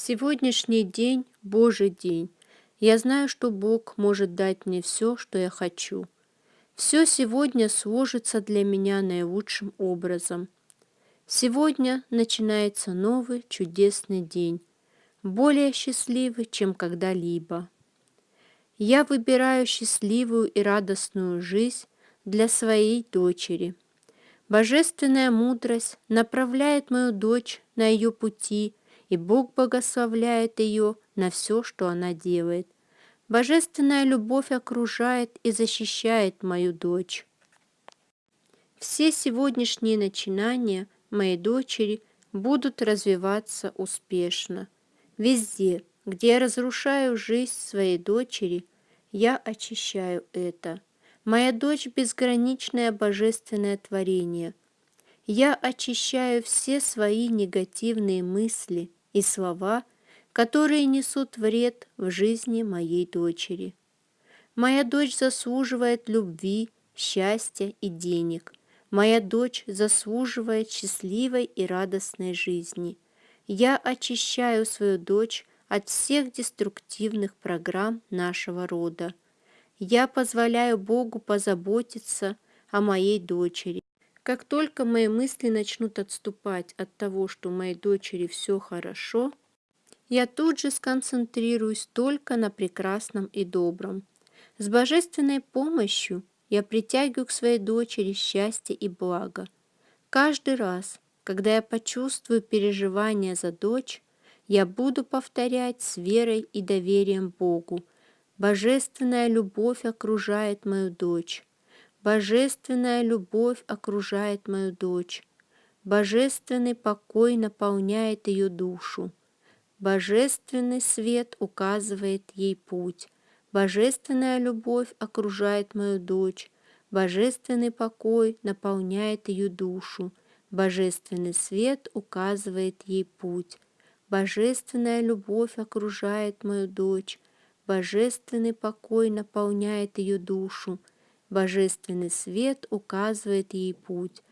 Сегодняшний день – Божий день. Я знаю, что Бог может дать мне все, что я хочу. Все сегодня сложится для меня наилучшим образом. Сегодня начинается новый чудесный день, более счастливый, чем когда-либо. Я выбираю счастливую и радостную жизнь для своей дочери. Божественная мудрость направляет мою дочь на ее пути, и Бог благословляет ее на все, что она делает. Божественная любовь окружает и защищает мою дочь. Все сегодняшние начинания моей дочери будут развиваться успешно. Везде, где я разрушаю жизнь своей дочери, я очищаю это. Моя дочь – безграничное божественное творение. Я очищаю все свои негативные мысли и слова, которые несут вред в жизни моей дочери. Моя дочь заслуживает любви, счастья и денег. Моя дочь заслуживает счастливой и радостной жизни – я очищаю свою дочь от всех деструктивных программ нашего рода. Я позволяю Богу позаботиться о моей дочери. Как только мои мысли начнут отступать от того, что моей дочери все хорошо, я тут же сконцентрируюсь только на прекрасном и добром. С божественной помощью я притягиваю к своей дочери счастье и благо. Каждый раз, когда я почувствую переживания за дочь, я буду повторять с верой и доверием Богу. Божественная любовь окружает мою дочь. Божественная любовь окружает мою дочь. Божественный покой наполняет ее душу. Божественный свет указывает ей путь. Божественная любовь окружает мою дочь. Божественный покой наполняет ее душу. Божественный свет указывает ей путь. Божественная любовь окружает мою дочь. Божественный покой наполняет ее душу. Божественный свет указывает ей путь.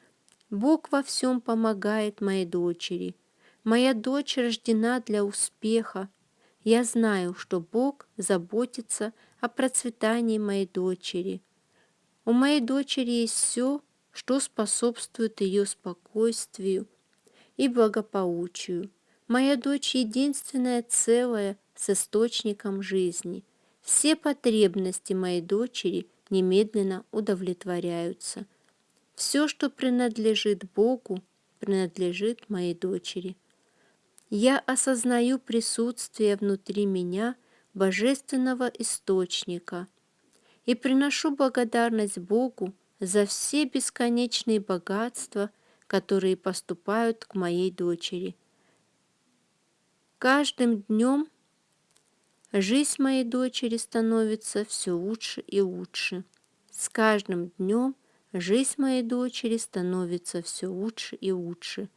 Бог во всем помогает моей дочери. Моя дочь рождена для успеха. Я знаю, что Бог заботится о процветании моей дочери. У моей дочери есть все, что способствует ее спокойствию и благополучию. Моя дочь единственная целая с источником жизни. Все потребности моей дочери немедленно удовлетворяются. Все, что принадлежит Богу, принадлежит моей дочери. Я осознаю присутствие внутри меня божественного источника и приношу благодарность Богу за все бесконечные богатства, которые поступают к моей дочери. Каждым днем жизнь моей дочери становится все лучше и лучше. С каждым днем жизнь моей дочери становится все лучше и лучше.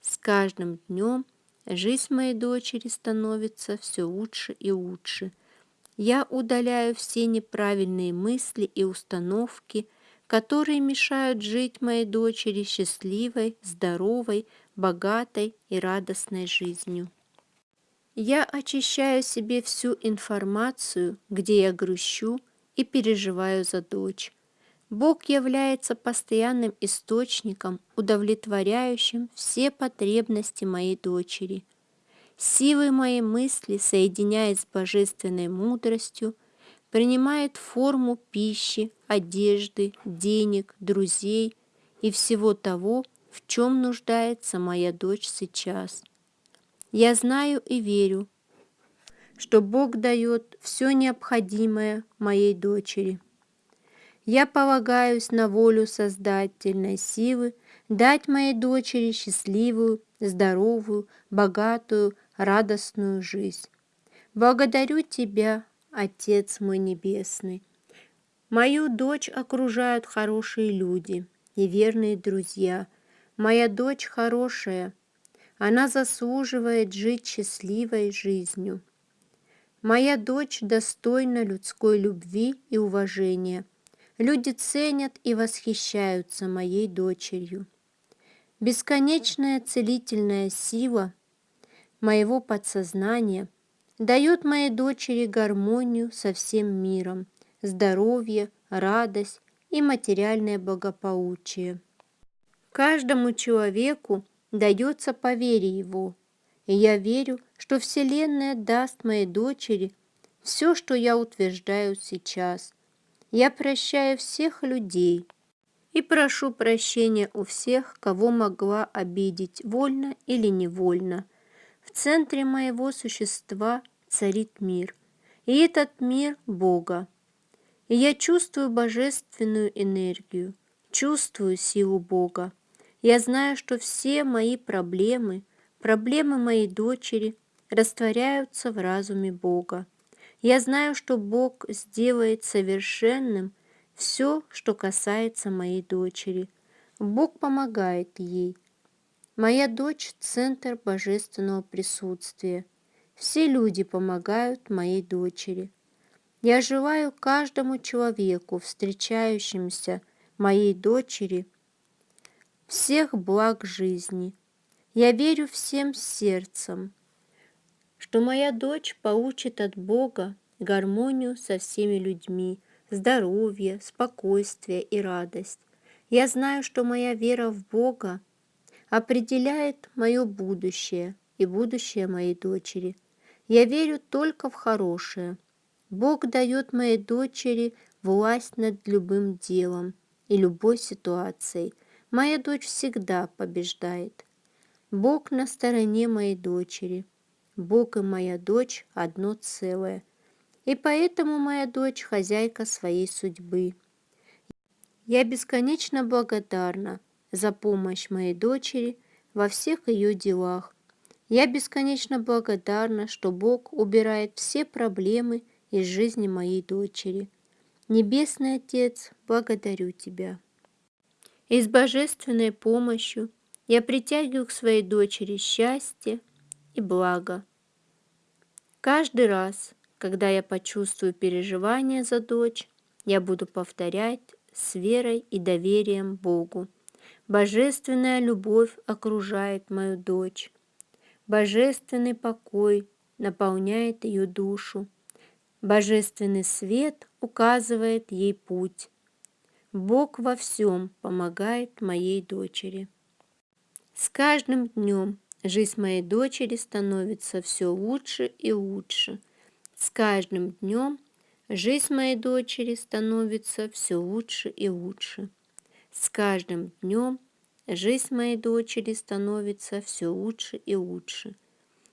С каждым днем жизнь моей дочери становится все лучше и лучше. Я удаляю все неправильные мысли и установки, которые мешают жить моей дочери счастливой, здоровой, богатой и радостной жизнью. Я очищаю себе всю информацию, где я грущу и переживаю за дочь. Бог является постоянным источником, удовлетворяющим все потребности моей дочери. Силы моей мысли, соединяясь с божественной мудростью, принимает форму пищи, одежды, денег, друзей и всего того, в чем нуждается моя дочь сейчас. Я знаю и верю, что Бог дает все необходимое моей дочери. Я полагаюсь на волю создательной силы дать моей дочери счастливую, здоровую, богатую, радостную жизнь. Благодарю Тебя, Отец мой Небесный. Мою дочь окружают хорошие люди и друзья. Моя дочь хорошая, она заслуживает жить счастливой жизнью. Моя дочь достойна людской любви и уважения. Люди ценят и восхищаются моей дочерью. Бесконечная целительная сила моего подсознания дает моей дочери гармонию со всем миром, здоровье, радость и материальное благополучие. Каждому человеку дается по вере его, и я верю, что Вселенная даст моей дочери все, что я утверждаю сейчас. Я прощаю всех людей и прошу прощения у всех, кого могла обидеть вольно или невольно. В центре моего существа царит мир, и этот мир Бога. И я чувствую божественную энергию, чувствую силу Бога. Я знаю, что все мои проблемы, проблемы моей дочери растворяются в разуме Бога. Я знаю, что Бог сделает совершенным все, что касается моей дочери. Бог помогает ей. Моя дочь – центр божественного присутствия. Все люди помогают моей дочери. Я желаю каждому человеку, встречающемуся моей дочери, всех благ жизни. Я верю всем сердцем, что моя дочь получит от Бога гармонию со всеми людьми, здоровье, спокойствие и радость. Я знаю, что моя вера в Бога определяет мое будущее и будущее моей дочери. Я верю только в хорошее. Бог дает моей дочери власть над любым делом и любой ситуацией – Моя дочь всегда побеждает. Бог на стороне моей дочери. Бог и моя дочь одно целое. И поэтому моя дочь хозяйка своей судьбы. Я бесконечно благодарна за помощь моей дочери во всех ее делах. Я бесконечно благодарна, что Бог убирает все проблемы из жизни моей дочери. Небесный Отец, благодарю Тебя и с божественной помощью я притягиваю к своей дочери счастье и благо. Каждый раз, когда я почувствую переживание за дочь, я буду повторять с верой и доверием Богу. Божественная любовь окружает мою дочь. Божественный покой наполняет ее душу. Божественный свет указывает ей путь. Бог во всем помогает моей дочери. С каждым днем жизнь моей дочери становится все лучше и лучше. С каждым днем жизнь моей дочери становится все лучше и лучше. С каждым днем жизнь моей дочери становится все лучше и лучше.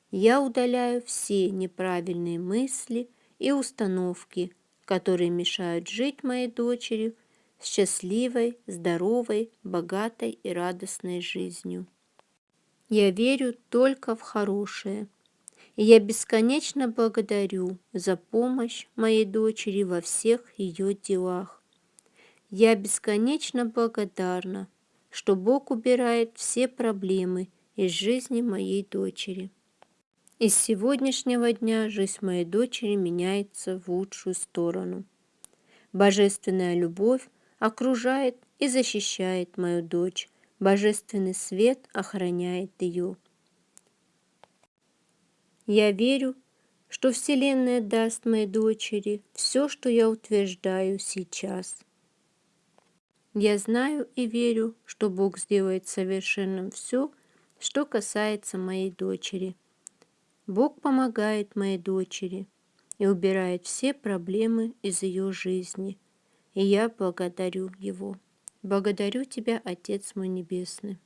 Я удаляю все неправильные мысли и установки, которые мешают жить моей дочери счастливой, здоровой, богатой и радостной жизнью. Я верю только в хорошее, и я бесконечно благодарю за помощь моей дочери во всех ее делах. Я бесконечно благодарна, что Бог убирает все проблемы из жизни моей дочери. С сегодняшнего дня жизнь моей дочери меняется в лучшую сторону. Божественная любовь окружает и защищает мою дочь. Божественный свет охраняет ее. Я верю, что Вселенная даст моей дочери все, что я утверждаю сейчас. Я знаю и верю, что Бог сделает совершенным все, что касается моей дочери. Бог помогает моей дочери и убирает все проблемы из ее жизни – и я благодарю Его. Благодарю Тебя, Отец мой Небесный.